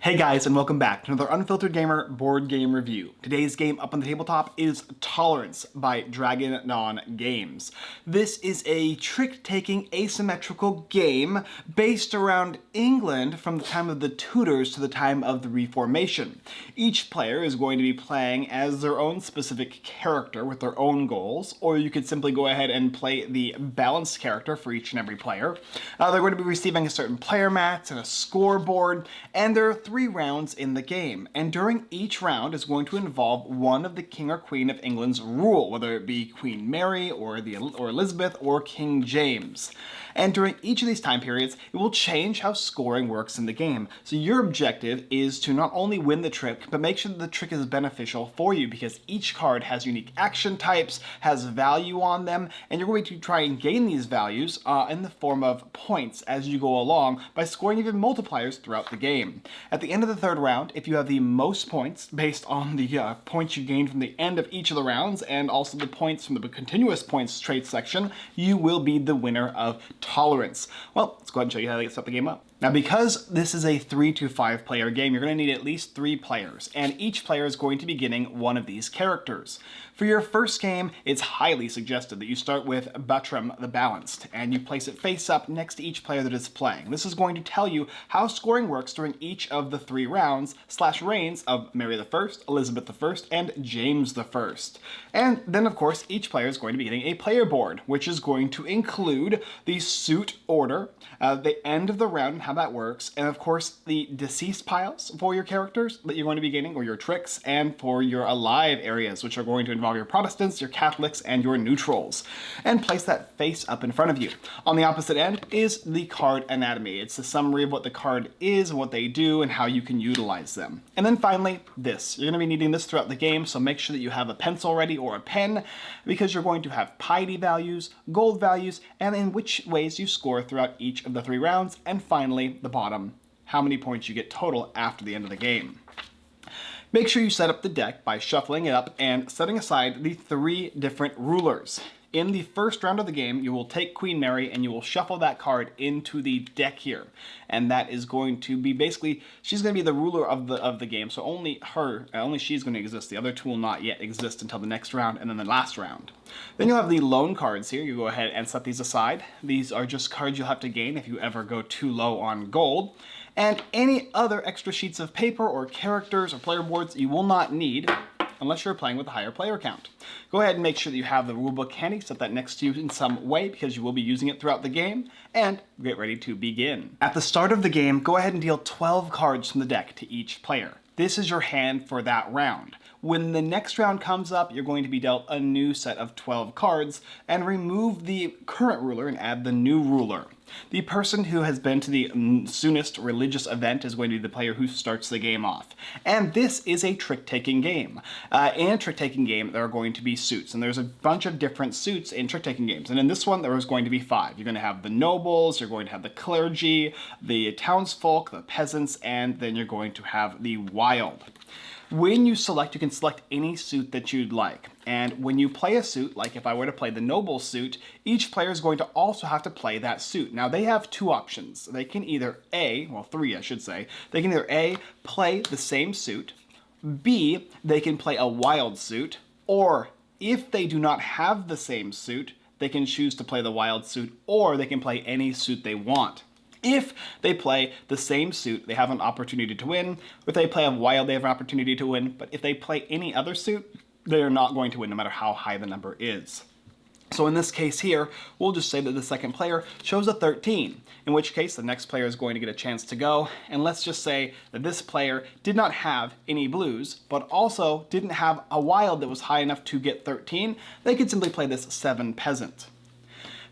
Hey guys and welcome back to another Unfiltered Gamer board game review. Today's game up on the tabletop is Tolerance by Dragon Dawn Games. This is a trick-taking asymmetrical game based around England from the time of the Tudors to the time of the Reformation. Each player is going to be playing as their own specific character with their own goals, or you could simply go ahead and play the balanced character for each and every player. Uh, they're going to be receiving a certain player mats and a scoreboard, and there are three rounds in the game, and during each round is going to involve one of the King or Queen of England's rule, whether it be Queen Mary or, the, or Elizabeth or King James. And during each of these time periods, it will change how scoring works in the game. So your objective is to not only win the trick, but make sure that the trick is beneficial for you because each card has unique action types, has value on them, and you're going to try and gain these values uh, in the form of points as you go along by scoring even multipliers throughout the game. At the end of the third round, if you have the most points based on the uh, points you gained from the end of each of the rounds and also the points from the continuous points trade section, you will be the winner of tolerance. Well, let's go ahead and show you how to set the game up. Now because this is a three to five player game, you're going to need at least three players, and each player is going to be getting one of these characters. For your first game, it's highly suggested that you start with Buttram the Balanced, and you place it face up next to each player that is playing. This is going to tell you how scoring works during each of the three rounds slash reigns of Mary I, Elizabeth I, and James I. And then of course, each player is going to be getting a player board, which is going to include the suit order, uh, the end of the round how that works, and of course the deceased piles for your characters that you're going to be gaining, or your tricks, and for your alive areas, which are going to involve your Protestants, your Catholics, and your neutrals. And place that face up in front of you. On the opposite end is the card anatomy. It's a summary of what the card is, what they do, and how you can utilize them. And then finally, this. You're going to be needing this throughout the game, so make sure that you have a pencil ready or a pen, because you're going to have piety values, gold values, and in which ways you score throughout each of the three rounds, and finally finally, the bottom, how many points you get total after the end of the game. Make sure you set up the deck by shuffling it up and setting aside the three different rulers. In the first round of the game, you will take Queen Mary and you will shuffle that card into the deck here. And that is going to be basically, she's going to be the ruler of the of the game. So only her, uh, only she's going to exist. The other two will not yet exist until the next round and then the last round. Then you'll have the loan cards here. You go ahead and set these aside. These are just cards you'll have to gain if you ever go too low on gold. And any other extra sheets of paper or characters or player boards you will not need unless you're playing with a higher player count. Go ahead and make sure that you have the rulebook handy, set that next to you in some way because you will be using it throughout the game, and get ready to begin. At the start of the game, go ahead and deal 12 cards from the deck to each player. This is your hand for that round. When the next round comes up, you're going to be dealt a new set of 12 cards and remove the current ruler and add the new ruler. The person who has been to the soonest religious event is going to be the player who starts the game off. And this is a trick-taking game. Uh, in a trick-taking game, there are going to be suits, and there's a bunch of different suits in trick-taking games. And in this one, there is going to be five. You're going to have the nobles, you're going to have the clergy, the townsfolk, the peasants, and then you're going to have the wild. When you select, you can select any suit that you'd like. And when you play a suit, like if I were to play the noble suit, each player is going to also have to play that suit. Now they have two options. They can either A, well three I should say, they can either A, play the same suit, B, they can play a wild suit, or if they do not have the same suit, they can choose to play the wild suit, or they can play any suit they want. If they play the same suit, they have an opportunity to win. If they play a wild, they have an opportunity to win. But if they play any other suit, they are not going to win no matter how high the number is. So in this case here, we'll just say that the second player chose a 13, in which case the next player is going to get a chance to go, and let's just say that this player did not have any blues, but also didn't have a wild that was high enough to get 13, they could simply play this 7 peasant.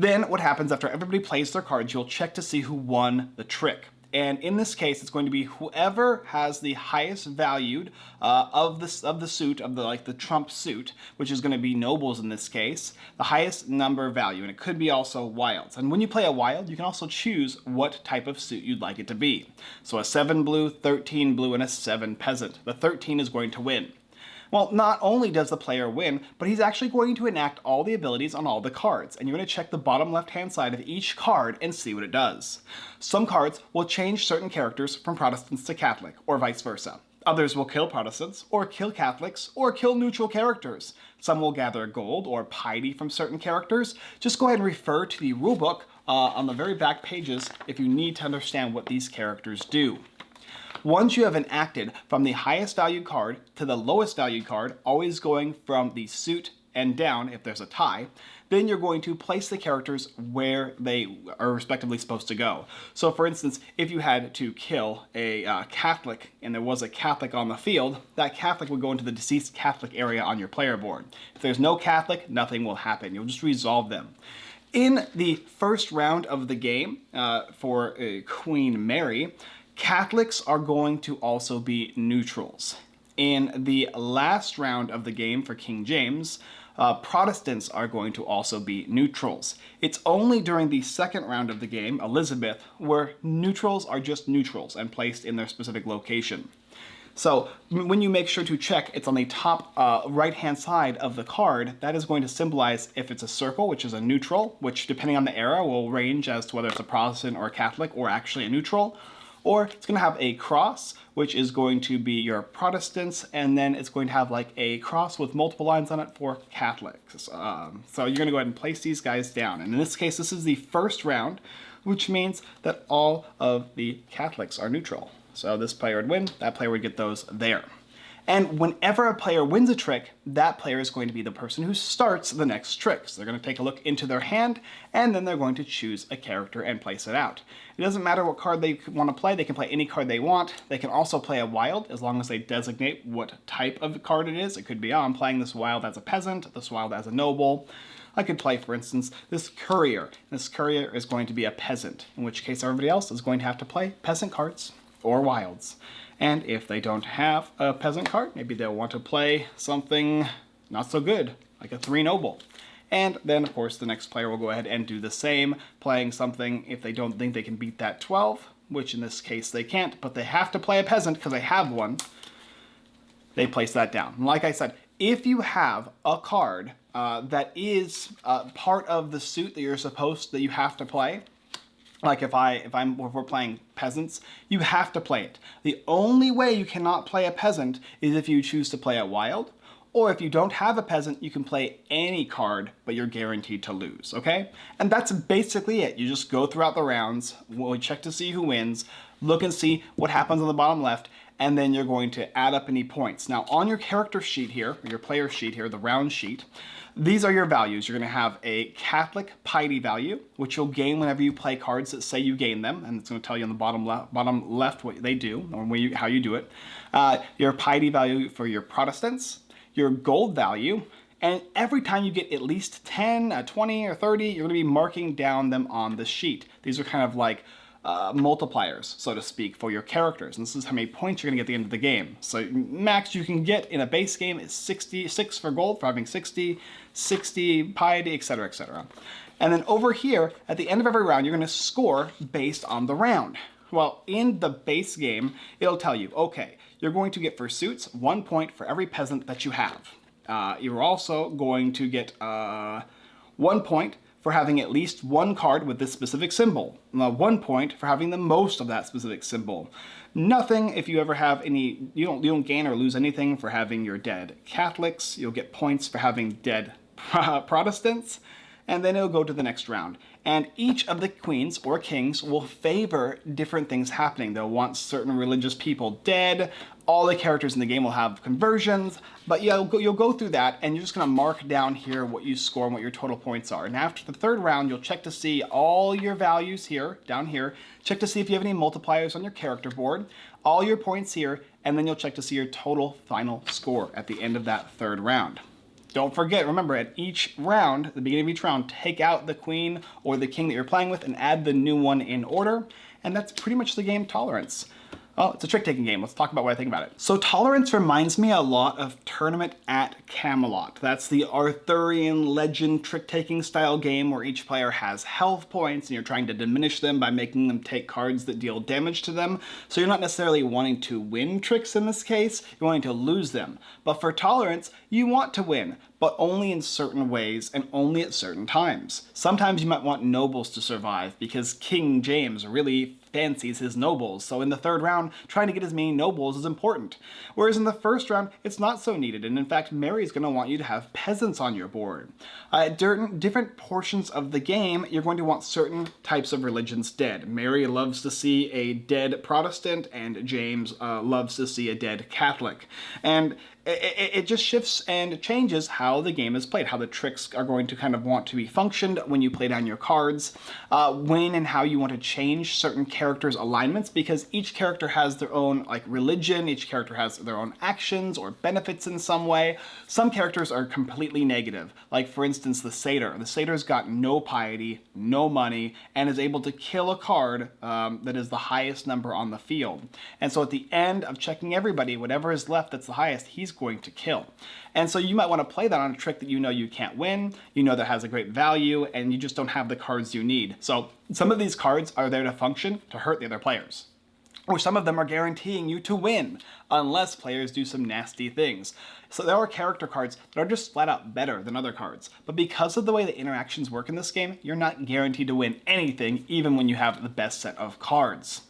Then what happens after everybody plays their cards, you'll check to see who won the trick. And in this case, it's going to be whoever has the highest valued uh, of the of the suit of the like the trump suit, which is going to be nobles in this case, the highest number value, and it could be also wilds. And when you play a wild, you can also choose what type of suit you'd like it to be. So a seven blue, 13 blue, and a seven peasant. The 13 is going to win. Well, not only does the player win, but he's actually going to enact all the abilities on all the cards, and you're going to check the bottom left-hand side of each card and see what it does. Some cards will change certain characters from Protestants to Catholic, or vice versa. Others will kill Protestants, or kill Catholics, or kill neutral characters. Some will gather gold or piety from certain characters. Just go ahead and refer to the rulebook uh, on the very back pages if you need to understand what these characters do. Once you have enacted from the highest valued card to the lowest valued card, always going from the suit and down if there's a tie, then you're going to place the characters where they are respectively supposed to go. So for instance, if you had to kill a uh, Catholic and there was a Catholic on the field, that Catholic would go into the deceased Catholic area on your player board. If there's no Catholic, nothing will happen. You'll just resolve them. In the first round of the game uh, for uh, Queen Mary, Catholics are going to also be neutrals. In the last round of the game for King James, uh, Protestants are going to also be neutrals. It's only during the second round of the game, Elizabeth, where neutrals are just neutrals and placed in their specific location. So when you make sure to check, it's on the top uh, right-hand side of the card, that is going to symbolize if it's a circle, which is a neutral, which depending on the era will range as to whether it's a Protestant or a Catholic or actually a neutral, or it's going to have a cross, which is going to be your Protestants, and then it's going to have like a cross with multiple lines on it for Catholics. Um, so you're going to go ahead and place these guys down. And in this case, this is the first round, which means that all of the Catholics are neutral. So this player would win, that player would get those there. And whenever a player wins a trick, that player is going to be the person who starts the next trick. So they're going to take a look into their hand, and then they're going to choose a character and place it out. It doesn't matter what card they want to play, they can play any card they want. They can also play a wild, as long as they designate what type of card it is. It could be, oh, I'm playing this wild as a peasant, this wild as a noble. I could play, for instance, this courier. This courier is going to be a peasant, in which case everybody else is going to have to play peasant cards or wilds. And if they don't have a peasant card, maybe they'll want to play something not so good, like a three noble. And then, of course, the next player will go ahead and do the same, playing something if they don't think they can beat that 12, which in this case they can't, but they have to play a peasant because they have one. They place that down. Like I said, if you have a card uh, that is uh, part of the suit that you're supposed, that you have to play, like if I if I'm if we're playing peasants, you have to play it. The only way you cannot play a peasant is if you choose to play a wild, or if you don't have a peasant, you can play any card, but you're guaranteed to lose, okay? And that's basically it. You just go throughout the rounds, we check to see who wins, look and see what happens on the bottom left, and then you're going to add up any points. Now on your character sheet here, your player sheet here, the round sheet, these are your values. You're going to have a Catholic piety value, which you'll gain whenever you play cards that say you gain them, and it's going to tell you on the bottom, le bottom left what they do, or you, how you do it. Uh, your piety value for your Protestants, your gold value, and every time you get at least 10, uh, 20, or 30, you're to be marking down them on the sheet. These are kind of like uh, multipliers, so to speak, for your characters. And this is how many points you're going to get at the end of the game. So max you can get in a base game is 66 for gold for having 60, 60 piety, etc., etc. And then over here, at the end of every round, you're going to score based on the round. Well, in the base game, it'll tell you, okay, you're going to get for suits one point for every peasant that you have. Uh, you're also going to get uh, one point for having at least one card with this specific symbol. One point for having the most of that specific symbol. Nothing if you ever have any, you don't, you don't gain or lose anything for having your dead Catholics. You'll get points for having dead Protestants and then it'll go to the next round. And each of the queens or kings will favor different things happening. They'll want certain religious people dead, all the characters in the game will have conversions, but you'll go, you'll go through that and you're just gonna mark down here what you score and what your total points are. And after the third round, you'll check to see all your values here, down here, check to see if you have any multipliers on your character board, all your points here, and then you'll check to see your total final score at the end of that third round. Don't forget, remember, at each round, the beginning of each round, take out the queen or the king that you're playing with and add the new one in order. And that's pretty much the game tolerance. Oh, it's a trick-taking game. Let's talk about what I think about it. So Tolerance reminds me a lot of Tournament at Camelot. That's the Arthurian legend trick-taking style game where each player has health points and you're trying to diminish them by making them take cards that deal damage to them. So you're not necessarily wanting to win tricks in this case, you're wanting to lose them. But for Tolerance, you want to win, but only in certain ways and only at certain times. Sometimes you might want nobles to survive because King James really fancies his nobles, so in the third round, trying to get as many nobles is important. Whereas in the first round, it's not so needed, and in fact, Mary's going to want you to have peasants on your board. Uh, different portions of the game, you're going to want certain types of religions dead. Mary loves to see a dead Protestant, and James uh, loves to see a dead Catholic. And it, it, just shifts and changes how the game is played, how the tricks are going to kind of want to be functioned when you play down your cards, uh, when and how you want to change certain characters' alignments, because each character has their own like religion, each character has their own actions or benefits in some way. Some characters are completely negative, like for instance the Satyr. The Satyr's got no piety, no money, and is able to kill a card um, that is the highest number on the field. And so at the end of checking everybody, whatever is left that's the highest, he's going to kill. And so you might want to play that on a trick that you know you can't win, you know that has a great value, and you just don't have the cards you need. So some of these cards are there to function to hurt the other players or some of them are guaranteeing you to win, unless players do some nasty things. So there are character cards that are just flat out better than other cards, but because of the way the interactions work in this game, you're not guaranteed to win anything, even when you have the best set of cards.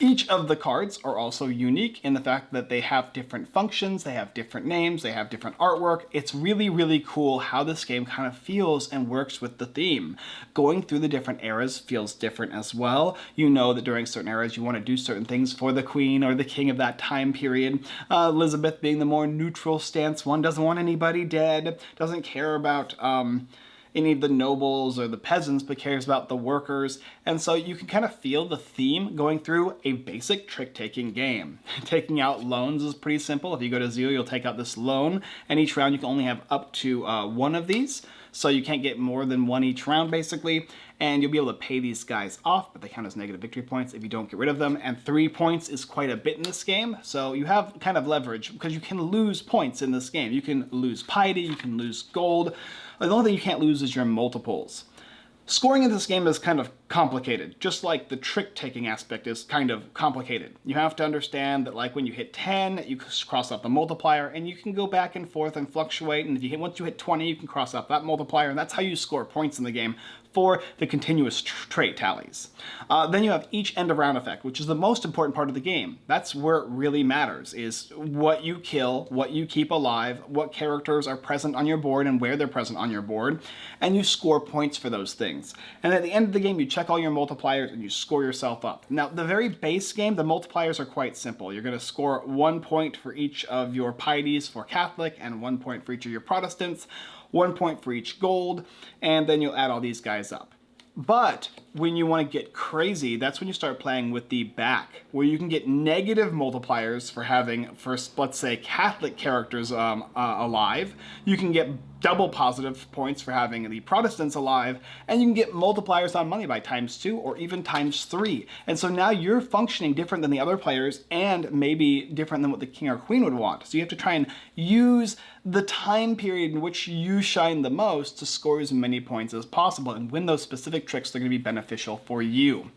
Each of the cards are also unique in the fact that they have different functions, they have different names, they have different artwork. It's really, really cool how this game kind of feels and works with the theme. Going through the different eras feels different as well. You know that during certain eras you want to do certain things for the queen or the king of that time period. Uh, Elizabeth being the more neutral stance one, doesn't want anybody dead, doesn't care about... Um, any of the nobles or the peasants, but cares about the workers. And so you can kind of feel the theme going through a basic trick-taking game. Taking out loans is pretty simple. If you go to zero, you'll take out this loan, and each round you can only have up to uh, one of these. So you can't get more than one each round, basically. And you'll be able to pay these guys off, but they count as negative victory points if you don't get rid of them. And three points is quite a bit in this game. So you have kind of leverage because you can lose points in this game. You can lose piety, you can lose gold. The only thing you can't lose is your multiples. Scoring in this game is kind of complicated, just like the trick-taking aspect is kind of complicated. You have to understand that like when you hit 10, you cross out the multiplier, and you can go back and forth and fluctuate, and if you hit, once you hit 20, you can cross out that multiplier, and that's how you score points in the game for the continuous trait tallies. Uh, then you have each end of round effect, which is the most important part of the game. That's where it really matters, is what you kill, what you keep alive, what characters are present on your board and where they're present on your board, and you score points for those things. And at the end of the game, you check all your multipliers and you score yourself up. Now, the very base game, the multipliers are quite simple. You're going to score one point for each of your pieties for Catholic and one point for each of your Protestants, one point for each gold, and then you'll add all these guys up. But when you want to get crazy, that's when you start playing with the back, where you can get negative multipliers for having, first, let's say, Catholic characters um, uh, alive. You can get double positive points for having the Protestants alive, and you can get multipliers on money by times two or even times three. And so now you're functioning different than the other players and maybe different than what the king or queen would want. So you have to try and use the time period in which you shine the most to score as many points as possible and win those specific tricks that are going to be beneficial for you.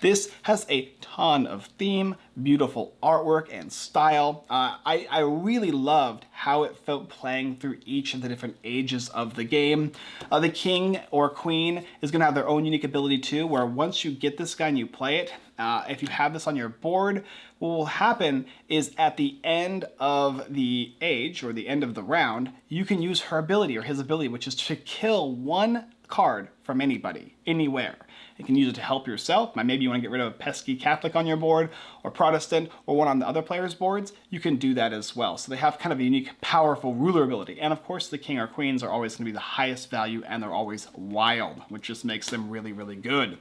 This has a ton of theme, beautiful artwork and style. Uh, I, I really loved how it felt playing through each of the different ages of the game. Uh, the king or queen is going to have their own unique ability too, where once you get this guy and you play it, uh, if you have this on your board, what will happen is at the end of the age or the end of the round, you can use her ability or his ability, which is to kill one card from anybody, anywhere. You can use it to help yourself. Maybe you want to get rid of a pesky Catholic on your board or Protestant or one on the other players' boards. You can do that as well. So they have kind of a unique, powerful ruler ability. And of course, the king or queens are always going to be the highest value and they're always wild, which just makes them really, really good.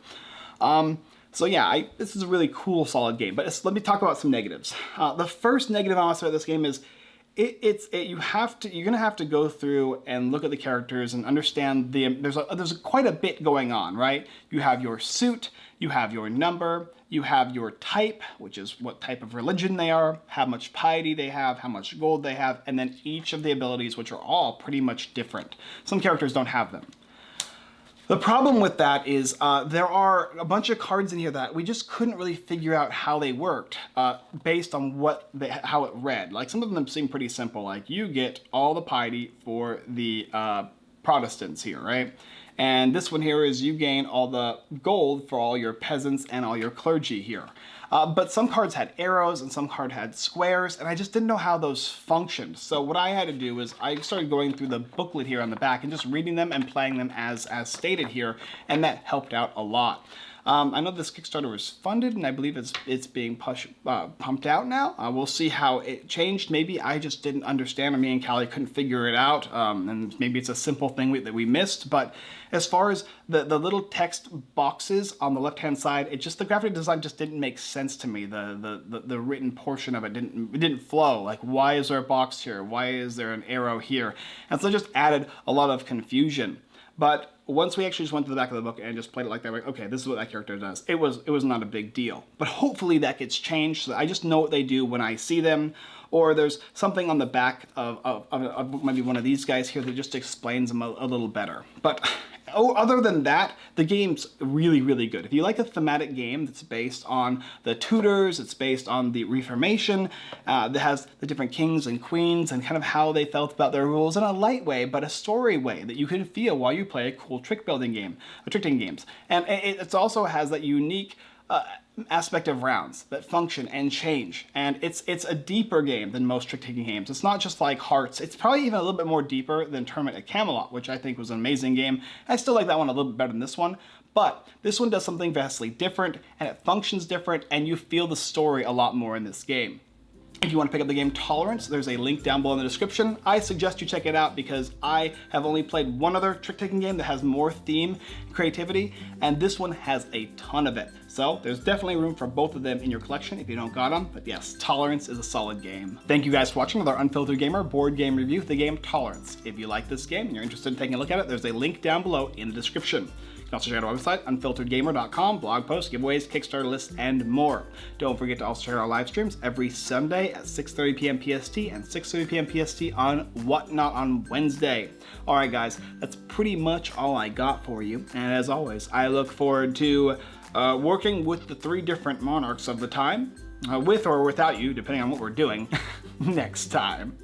Um, so yeah, I, this is a really cool, solid game. But let me talk about some negatives. Uh, the first negative I want to say about this game is it, it's it, you have to you're gonna have to go through and look at the characters and understand the there's a, there's quite a bit going on right you have your suit you have your number you have your type, which is what type of religion they are, how much piety they have, how much gold they have, and then each of the abilities, which are all pretty much different. Some characters don't have them. The problem with that is uh, there are a bunch of cards in here that we just couldn't really figure out how they worked uh, based on what they, how it read. Like some of them seem pretty simple. Like you get all the piety for the uh, Protestants here, right? And this one here is you gain all the gold for all your peasants and all your clergy here. Uh, but some cards had arrows and some card had squares, and I just didn't know how those functioned. So what I had to do was I started going through the booklet here on the back and just reading them and playing them as, as stated here, and that helped out a lot. Um, I know this Kickstarter was funded, and I believe it's it's being push, uh, pumped out now. Uh, we'll see how it changed. Maybe I just didn't understand, or me and Callie couldn't figure it out, um, and maybe it's a simple thing we, that we missed. But as far as the, the little text boxes on the left-hand side, it just the graphic design just didn't make sense to me. The, the, the, the written portion of it didn't it didn't flow. Like, why is there a box here? Why is there an arrow here? And so it just added a lot of confusion. But once we actually just went to the back of the book and just played it like that, like, okay, this is what that character does. It was it was not a big deal. But hopefully that gets changed so I just know what they do when I see them. Or there's something on the back of, of, of, maybe one of these guys here that just explains them a, a little better. But oh, other than that, the game's really, really good. If you like a thematic game that's based on the Tudors, it's based on the Reformation, uh, that has the different kings and queens and kind of how they felt about their rules in a light way, but a story way that you can feel while you play a cool trick building game, a trick taking games. And it, it also has that unique uh, aspect of rounds that function and change. And it's it's a deeper game than most trick-taking games. It's not just like Hearts. It's probably even a little bit more deeper than Tournament at Camelot, which I think was an amazing game. I still like that one a little bit better than this one. But this one does something vastly different, and it functions different, and you feel the story a lot more in this game. If you want to pick up the game Tolerance, there's a link down below in the description. I suggest you check it out because I have only played one other trick-taking game that has more theme creativity, and this one has a ton of it. So there's definitely room for both of them in your collection if you don't got them, but yes, Tolerance is a solid game. Thank you guys for watching our Unfiltered Gamer board game review of the game Tolerance. If you like this game and you're interested in taking a look at it, there's a link down below in the description. You can also check out our website, unfilteredgamer.com, blog posts, giveaways, Kickstarter lists, and more. Don't forget to also check out our live streams every Sunday at 6.30 p.m. PST and 6.30 p.m. PST on Whatnot on Wednesday. All right, guys, that's pretty much all I got for you. And as always, I look forward to uh, working with the three different monarchs of the time, uh, with or without you, depending on what we're doing, next time.